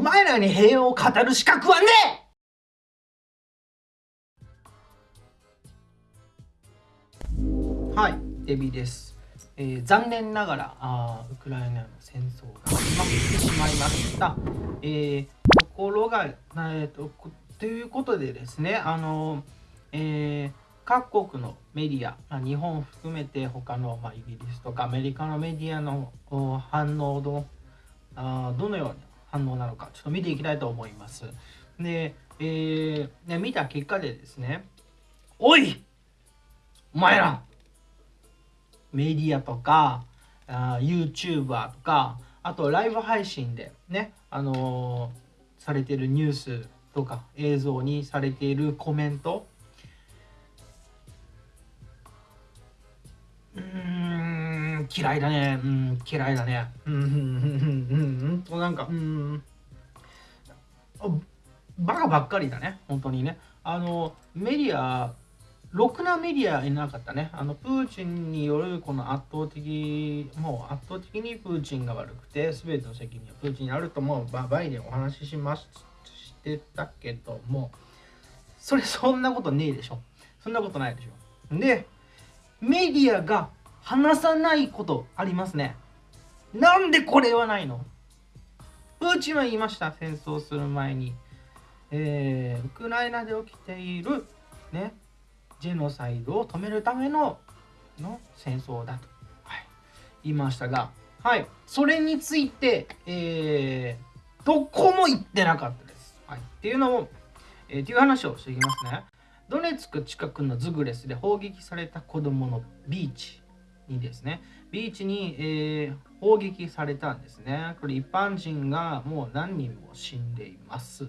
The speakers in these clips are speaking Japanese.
お前らに平和を語る資格はねえ！はいデビです、えー、残念ながらあウクライナの戦争が始まってしまいました、えー、ところが、えーと、ということでですねあの、えー、各国のメディア、まあ、日本を含めて他の、まあ、イギリスとかアメリカのメディアの反応どあどのような反応なのかちょっと見ていきたいと思います。で、えー、ね、見た結果でですね、おいお前らメディアとかあ YouTuber とかあとライブ配信でね、あのー、されてるニュースとか映像にされているコメント嫌いだねうん嫌いだねうんうんうんうんうんなんかうんバカばっかりだね本当にねあのメディアろくなメディアいなかったね。あのプーチンによるこの圧倒的、もう圧倒的にプーチンが悪くて、すべての責任はプーチンにあるともうバイデンお話ししまししてたけども、それそんなことねえでしょ。そんなことないでしょ。で、メディアが話さないことありますね。なんでこれはないの？プーチンは言いました、戦争する前に。えー、ウクライナで起きている、ね、ジェノサイドを止めるためのの戦争だと、はい、言いましたが、はい、それについて、えー、どこも言ってなかったです。はい、っていうのを、えー、っていう話をしていきますね。ドネツク近くのズグレスで砲撃された子供のビーチにですね、ビーチに、えー、砲撃されたんですね。これ一般人がもう何人も死んでいます。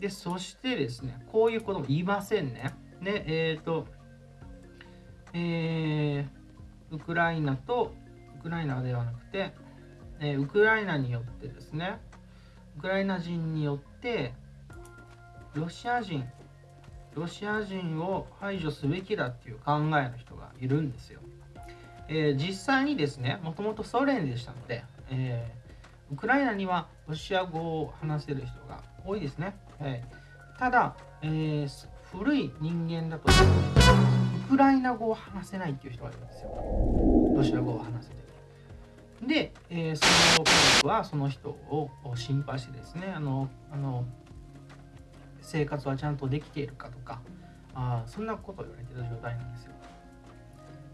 で、そしてですね、こういうことも言いませんね。で、えっ、ー、と、えー、ウクライナと、ウクライナではなくて、え、ウクライナによってですね、ウクライナ人によって、ロシア人ロシア人を排除すべきだっていう考えの人がいるんですよ。えー、実際にですね、もともとソ連でしたので、えー、ウクライナにはロシア語を話せる人が多いですね。えー、ただ、えー、古い人間だと、ウクライナ語を話せないっていう人がいるんですよ。ロシア語を話せて。で、えー、その家族はその人を心配してですね、あの、あの生活はちゃんとできているかとかあそんなことを言われている状態なんですよ。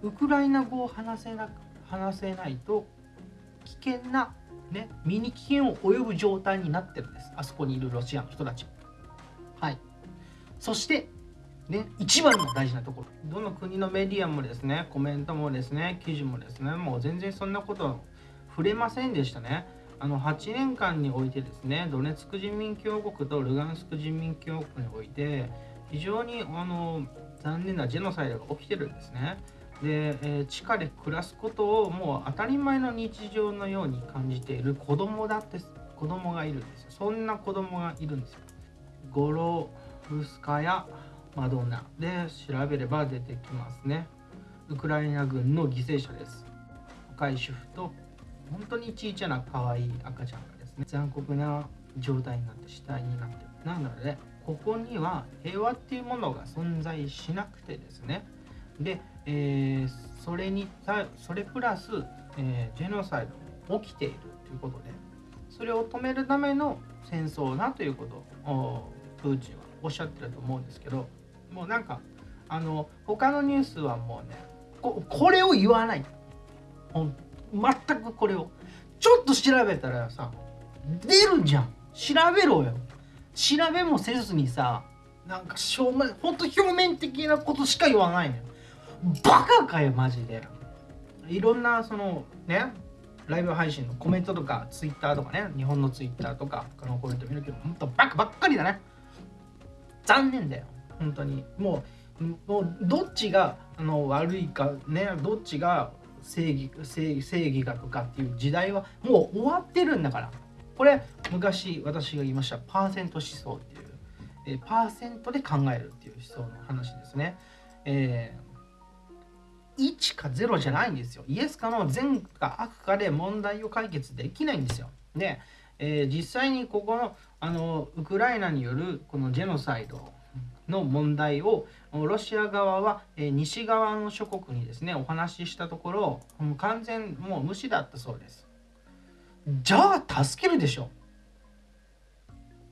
ウクライナ語を話せな話せないと危険な、ね、身に危険を及ぶ状態になってるんです。あそこにいるロシアの人たち。はい。そして、ね、一番の大事なところ。どの国のメディアもですね、コメントもですね、記事もですね、もう全然そんなこと触れませんでしたね。あの8年間においてですねドネツク人民共和国とルガンスク人民共和国において非常にあの残念なジェノサイドが起きてるんですね。で、えー、地下で暮らすことをもう当たり前の日常のように感じている子供だって子供がいるんですよ。そんな子供がいるんですよ。ゴロフスカやマドンナで調べれば出てきますね。ウクライナ軍の犠牲者です。若い主婦と本当にちいちゃな可愛い赤ちゃんがですね残酷な状態になって死体になってるなのでここには平和っていうものが存在しなくてですねで、えー、それにそれプラス、えー、ジェノサイドも起きているということでそれを止めるための戦争だということをプーチンはおっしゃってると思うんですけどもうなんかあの他のニュースはもうねここれを言わない。全くこれを。ちょっと調べたらさ出るじゃん。調べろよ。調べもせずにさなんか正面ほんと表面的なことしか言わないのよ。バカかよマジで。いろんなそのねライブ配信のコメントとかツイッターとかね日本のツイッターとか他のコメント見るけどほんとバカばっかりだね。残念だよ本当に。もうもうどっちがあの悪いかねどっちが正義正正義がとかっていう時代はもう終わってるんだから。これ昔私が言いましたパーセント思想っていう、え、パーセントで考えるっていう思想の話ですね、えー、1か0じゃないんですよ。イエスかの善か悪かで問題を解決できないんですよ。で、えー、実際にここのあのウクライナによるこのジェノサイドの問題をロシア側は、えー、西側の諸国にですねお話ししたところ完全もう無視だったそうです。じゃあ助けるでしょ。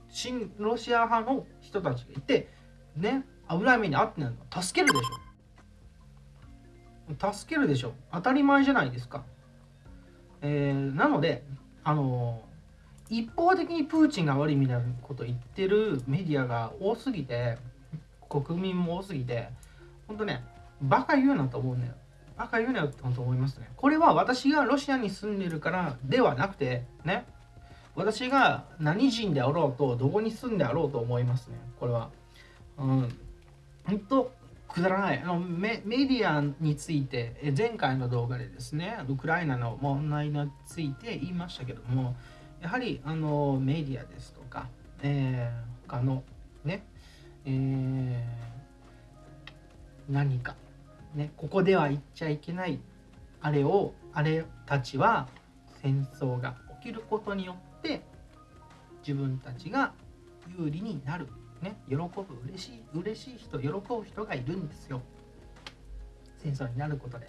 新ロシア派の人たちがいてね危ない目に遭ってないの助けるでしょ。助けるでしょ。当たり前じゃないですか。えー、なのであの一方的にプーチンが悪いみたいなこと言ってるメディアが多すぎて国民も多すぎて本当ねバカ言うなと思うんだよ。バカ言うなよって本当思いますね。これは私がロシアに住んでるからではなくてね。私が何人であろうとどこに住んであろうと思いますね。これは。うん。本当くだらない。あのメメディアについて前回の動画でですねウクライナの問題について言いましたけどもやはりあのメディアですとか、えー、他のね、えー、何か、ね、ここでは言っちゃいけないあれをあれたちは戦争が起きることによって自分たちが有利になる、ね、喜ぶ嬉しい嬉しい人喜ぶ人がいるんですよ戦争になることで。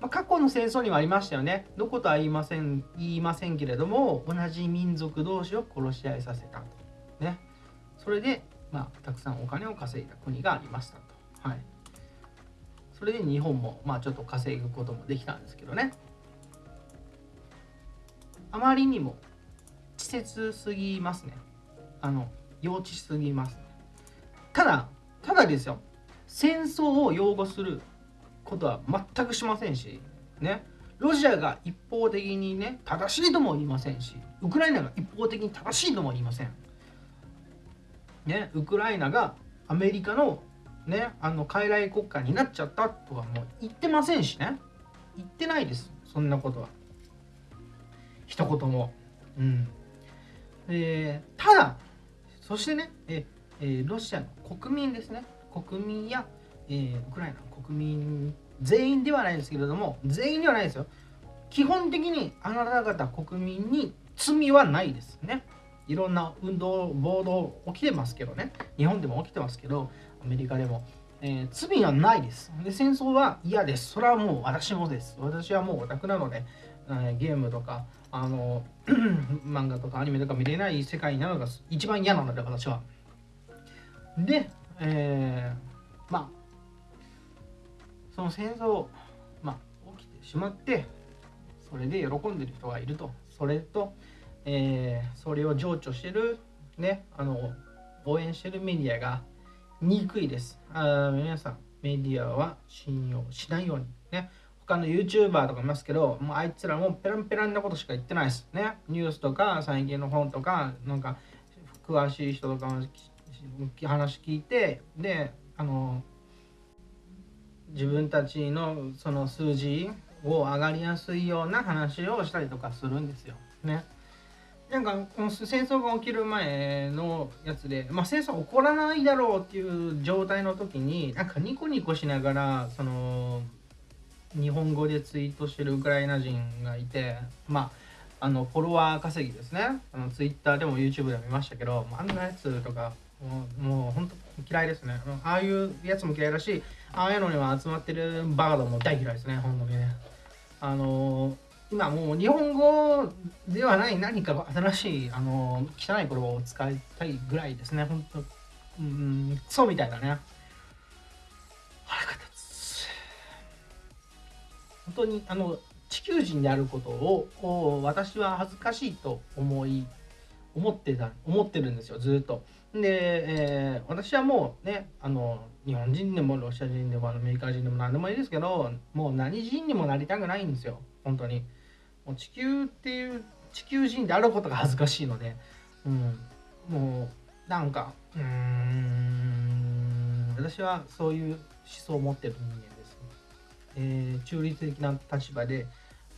まあ、過去の戦争にはありましたよね。どことは言いません言いませんけれども、同じ民族同士を殺し合いさせたと。ね。それで、まあ、たくさんお金を稼いだ国がありましたと。はい。それで日本も、まあ、ちょっと稼ぐこともできたんですけどね。あまりにも稚拙すぎますね。あの、幼稚すぎます、ただ、ただですよ。戦争を擁護することは全くしませんし、ね、ロシアが一方的にね、正しいとも言いませんし、ウクライナが一方的に正しいとも言いません。ね、ウクライナがアメリカのね、あの、傀儡国家になっちゃったとかもう言ってませんしね。言ってないです。そんなことは。一言も。うん。えー、ただ、そしてね、え、ロシアの国民ですね。国民や、え、ウクライナの国民全員ではないですけれども全員ではないですよ。基本的にあなた方国民に罪はないですね。いろんな運動暴動起きてますけどね。日本でも起きてますけどアメリカでも、えー、罪はないです。で戦争は嫌です。それはもう私もです。私はもうオタクなので、ゲームとかあの 漫画とかアニメとか見れない世界なのが一番嫌なので私は。で、えー、まあその戦争、まあ、起きてしまってそれで喜んでる人がいると。それと、えー、それを情緒してるねあの応援してるメディアが憎いです。あ皆さんメディアは信用しないようにね。他の YouTuber とかいますけどもうあいつらもペランペランなことしか言ってないですねニュースとか最近の本とかなんか詳しい人とか話聞いてであの自分たちのその数字を上がりやすいような話をしたりとかするんですよ。ね。なんかこの戦争が起きる前のやつで、まあ、戦争起こらないだろうっていう状態の時になんかニコニコしながらその日本語でツイートしてるウクライナ人がいてまああのフォロワー稼ぎですねあのツイッターでも YouTube でも見ましたけどあんなやつとかもうもう本当嫌いですねああいうやつも嫌いだしああいうのには集まってるバードも大嫌いですね、本当にね。あの、今もう日本語ではない何か新しい、あの、汚い言葉を使いたいぐらいですね、本当うん、クソみたいだね。腹が立。本当に、あの、地球人であることを私は恥ずかしいと思い、思ってた、思ってるんですよ、ずっと。で、えー、私はもうね、あの、日本人でもロシア人でもアメリカ人でも何でもいいですけど、もう何人にもなりたくないんですよ、本当に。もう地球っていう、地球人であることが恥ずかしいので、うん、もう、なんか、うん、私はそういう思想を持ってる人間、えー、中立的な立場で、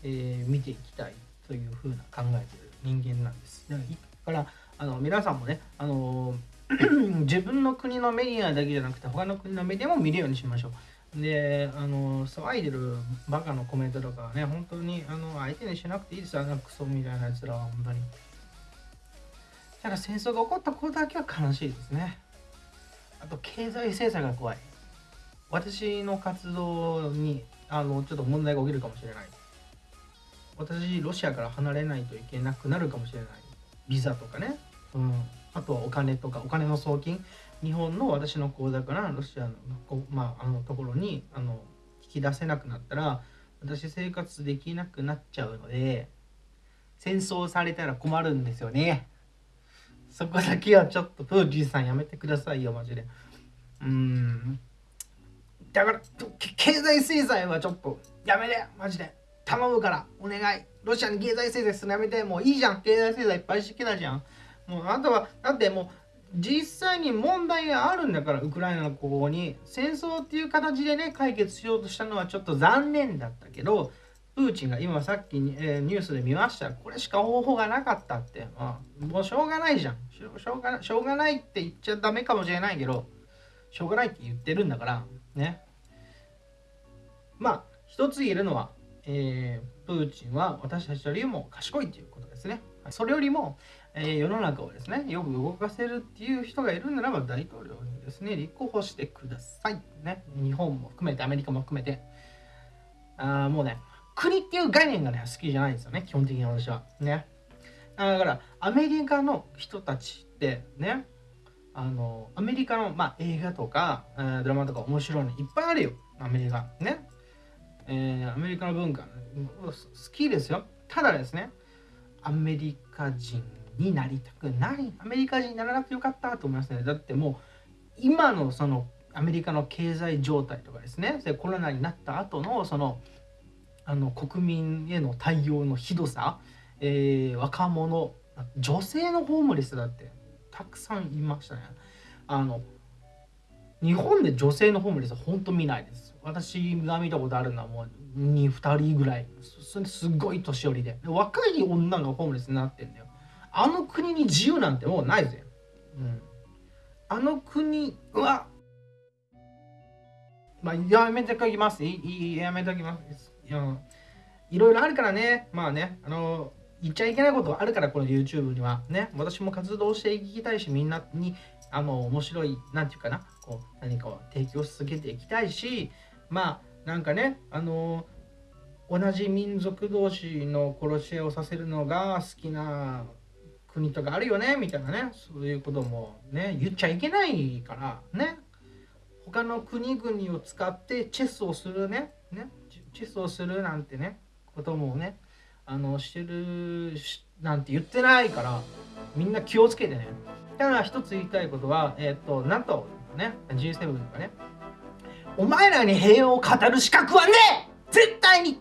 えー、見ていきたいというふうな考えている人間なんです。だからあの皆さんもね、あの 自分の国のメディアだけじゃなくて他の国のメディアも見るようにしましょう。であの騒いでるバカのコメントとかはね本当にあの相手にしなくていいです。よあのクソみたいなやつらは本当に。ただ戦争が起こったことだけは悲しいですね。あと経済制裁が怖い私の活動にあのちょっと問題が起きるかもしれない。私ロシアから離れないといけなくなるかもしれない。ビザとかね、うん、あとはお金とかお金の送金。日本の私の口座からロシアの,、まあ、あのところにあの引き出せなくなったら私生活できなくなっちゃうので戦争されたら困るんですよね。そこだけはちょっとプーチンさんやめてくださいよマジで。うん。だから経済制裁はちょっとやめてマジで。頼むからお願い。ロシアに経済制裁するのやめて。もういいじゃん。経済制裁いっぱいしてきたじゃん。もうあとはだってもう実際に問題があるんだからウクライナのここに。戦争っていう形でね解決しようとしたのはちょっと残念だったけどプーチンが今さっきに、えー、ニュースで見ました。これしか方法がなかったって、まあ、もうしょうがないじゃん。しょしょうがしょうがないって言っちゃダメかもしれないけどしょうがないって言ってるんだからね。まあ一つ言えるのは、えー、プーチンは私たちよりも賢いということですね。それよりもえー、世の中をですねよく動かせるっていう人がいるならば大統領にですね立候補してください、ね、日本も含めてアメリカも含めて。あもうね国っていう概念がね好きじゃないんですよね。基本的に私は。ね。だからアメリカの人たちってねあのアメリカの、まあ、映画とか、えー、ドラマとか面白いのいっぱいあるよ。アメリカね、えー、アメリカの文化。好きですよ。ただですねアメリカ人になりたくない。アメリカ人にならなくてよかったと思いますね。だってもう今のそのアメリカの経済状態とかですね。コロナになった後のそのあの国民への対応のひどさ、えー、若者女性のホームレスだってたくさんいましたねあの日本で女性のホームレスは本当見ないです私が見たことあるのはもう 2, 2人ぐらいすごい年寄りで若い女がホームレスになってんだよあの国に自由なんてもうないぜ。うん。あの国は、まあ、やめておきます。いいやめておきます。いやいろいろあるからね。まあね、あの、言っちゃいけないことあるから、この YouTube には。ね、私も活動していきたいし、みんなに、あの、面白い、なんていうかな、こう、何かを提供し続けていきたいし、まあ、なんかね、あの、同じ民族同士の殺し合いをさせるのが好きな国とかあるよねみたいなね。そういうこともね言っちゃいけないからね。他の国々を使ってチェスをするね。ね。チェスをするなんてねこともねあのしてるなんて言ってないからみんな気をつけてね。ただ一つ言いたいことはえっ、ー、と NATO とかね G7 とかね。お前らに平和を語る資格はね絶対に